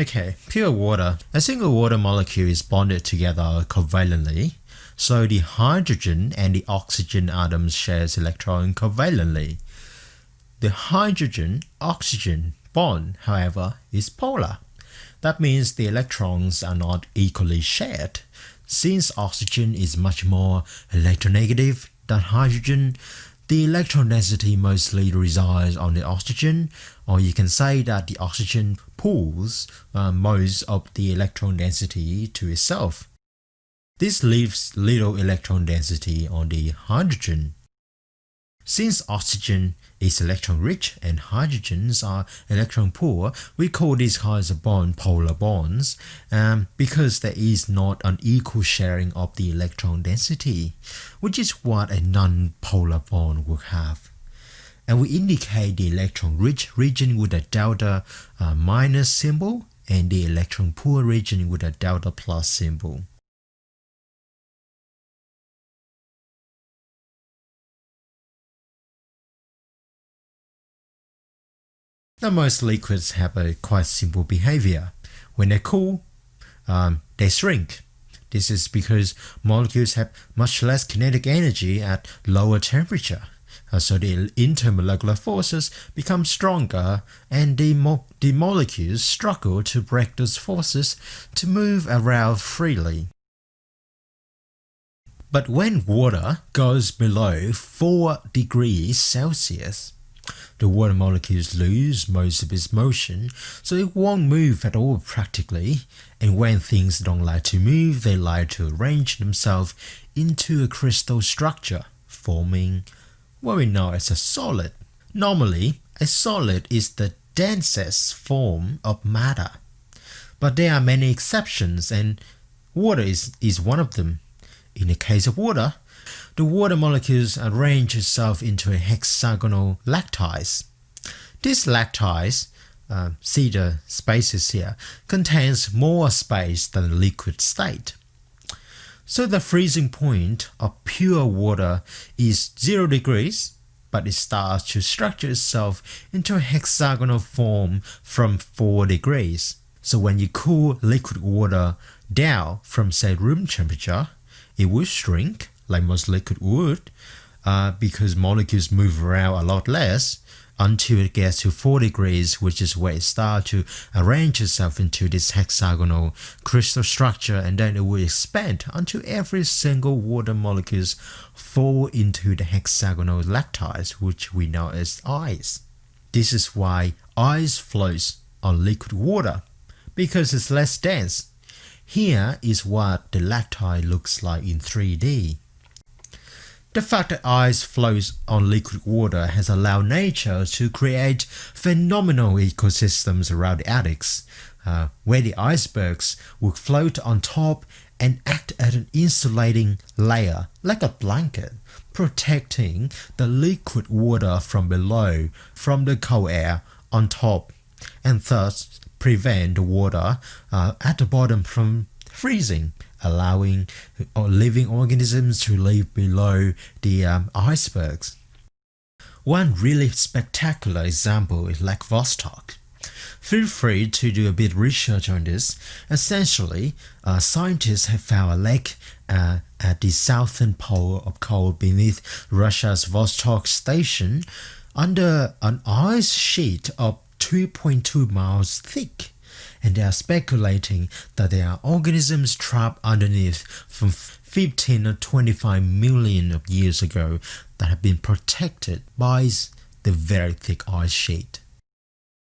Okay, pure water. A single water molecule is bonded together covalently, so the hydrogen and the oxygen atoms shares electron covalently. The hydrogen-oxygen bond, however, is polar. That means the electrons are not equally shared. Since oxygen is much more electronegative than hydrogen, the electron density mostly resides on the oxygen, or you can say that the oxygen pulls uh, most of the electron density to itself. This leaves little electron density on the hydrogen. Since oxygen is electron rich and hydrogens are electron poor, we call these kinds of bond polar bonds um, because there is not an equal sharing of the electron density, which is what a non-polar bond would have. And we indicate the electron rich region with a delta uh, minus symbol and the electron poor region with a delta plus symbol. Now most liquids have a quite simple behavior. When they cool, um, they shrink. This is because molecules have much less kinetic energy at lower temperature. Uh, so the intermolecular forces become stronger and the, mo the molecules struggle to break those forces to move around freely. But when water goes below 4 degrees Celsius, the water molecules lose most of its motion, so it won't move at all practically, and when things don't like to move, they like to arrange themselves into a crystal structure, forming what we know as a solid. Normally, a solid is the densest form of matter, but there are many exceptions and water is, is one of them. In the case of water, the water molecules arrange itself into a hexagonal lattice. This lattice, uh, see the spaces here, contains more space than the liquid state. So the freezing point of pure water is 0 degrees, but it starts to structure itself into a hexagonal form from 4 degrees. So when you cool liquid water down from say room temperature, it will shrink like most liquid would uh, because molecules move around a lot less until it gets to 4 degrees which is where it starts to arrange itself into this hexagonal crystal structure and then it will expand until every single water molecules fall into the hexagonal lattice which we know as ice. This is why ice floats on liquid water because it's less dense. Here is what the lattice looks like in 3D. The fact that ice flows on liquid water has allowed nature to create phenomenal ecosystems around the Arctic, uh, where the icebergs would float on top and act as an insulating layer, like a blanket, protecting the liquid water from below from the cold air on top, and thus prevent the water uh, at the bottom from freezing allowing living organisms to live below the um, icebergs. One really spectacular example is Lake Vostok. Feel free to do a bit of research on this. Essentially, uh, scientists have found a lake uh, at the southern pole of cold beneath Russia's Vostok station under an ice sheet of 2.2 miles thick and they are speculating that there are organisms trapped underneath from 15 or 25 million of years ago that have been protected by the very thick ice sheet.